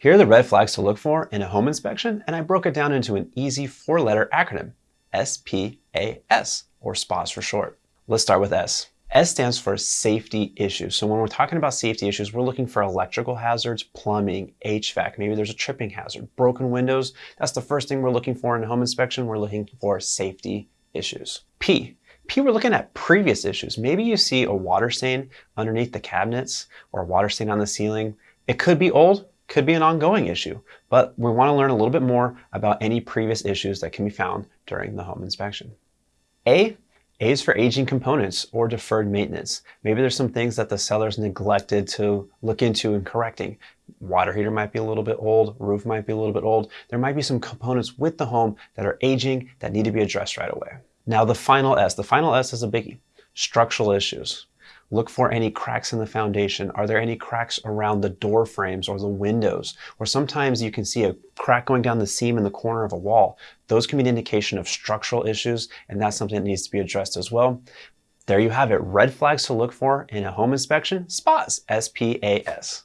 Here are the red flags to look for in a home inspection, and I broke it down into an easy four-letter acronym, SPAS, or SPAS for short. Let's start with S. S stands for safety issues. So when we're talking about safety issues, we're looking for electrical hazards, plumbing, HVAC, maybe there's a tripping hazard, broken windows. That's the first thing we're looking for in a home inspection. We're looking for safety issues. P. P, we're looking at previous issues. Maybe you see a water stain underneath the cabinets or a water stain on the ceiling. It could be old, could be an ongoing issue, but we want to learn a little bit more about any previous issues that can be found during the home inspection. A, A is for aging components or deferred maintenance. Maybe there's some things that the seller's neglected to look into and correcting. Water heater might be a little bit old, roof might be a little bit old. There might be some components with the home that are aging that need to be addressed right away. Now the final S, the final S is a biggie, structural issues. Look for any cracks in the foundation. Are there any cracks around the door frames or the windows? Or sometimes you can see a crack going down the seam in the corner of a wall. Those can be an indication of structural issues, and that's something that needs to be addressed as well. There you have it, red flags to look for in a home inspection, SPAS, S-P-A-S.